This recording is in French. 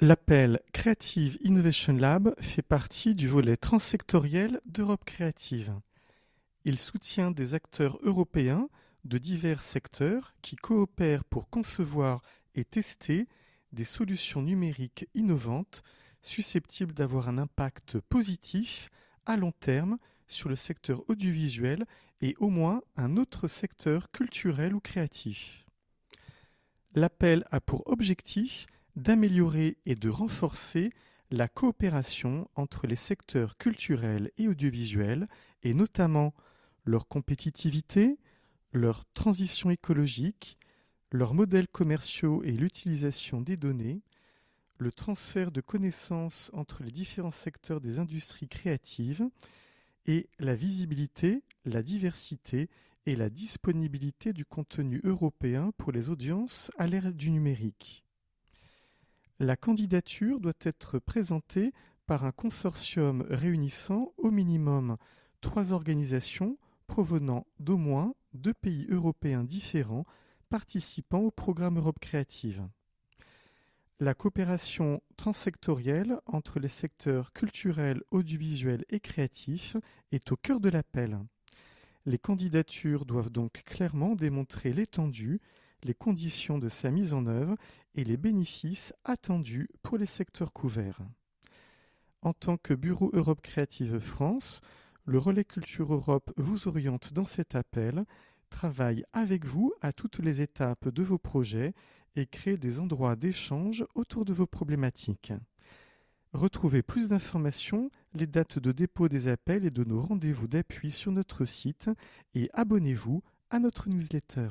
L'appel Creative Innovation Lab fait partie du volet transsectoriel d'Europe créative. Il soutient des acteurs européens de divers secteurs qui coopèrent pour concevoir et tester des solutions numériques innovantes susceptibles d'avoir un impact positif à long terme sur le secteur audiovisuel et au moins un autre secteur culturel ou créatif. L'appel a pour objectif d'améliorer et de renforcer la coopération entre les secteurs culturels et audiovisuels et notamment leur compétitivité, leur transition écologique, leurs modèles commerciaux et l'utilisation des données, le transfert de connaissances entre les différents secteurs des industries créatives et la visibilité, la diversité et la disponibilité du contenu européen pour les audiences à l'ère du numérique. La candidature doit être présentée par un consortium réunissant au minimum trois organisations provenant d'au moins deux pays européens différents participant au programme Europe créative. La coopération transsectorielle entre les secteurs culturels, audiovisuels et créatifs est au cœur de l'appel. Les candidatures doivent donc clairement démontrer l'étendue, les conditions de sa mise en œuvre et les bénéfices attendus pour les secteurs couverts. En tant que Bureau Europe Créative France, le Relais Culture Europe vous oriente dans cet appel, travaille avec vous à toutes les étapes de vos projets et crée des endroits d'échange autour de vos problématiques. Retrouvez plus d'informations, les dates de dépôt des appels et de nos rendez-vous d'appui sur notre site et abonnez-vous à notre newsletter.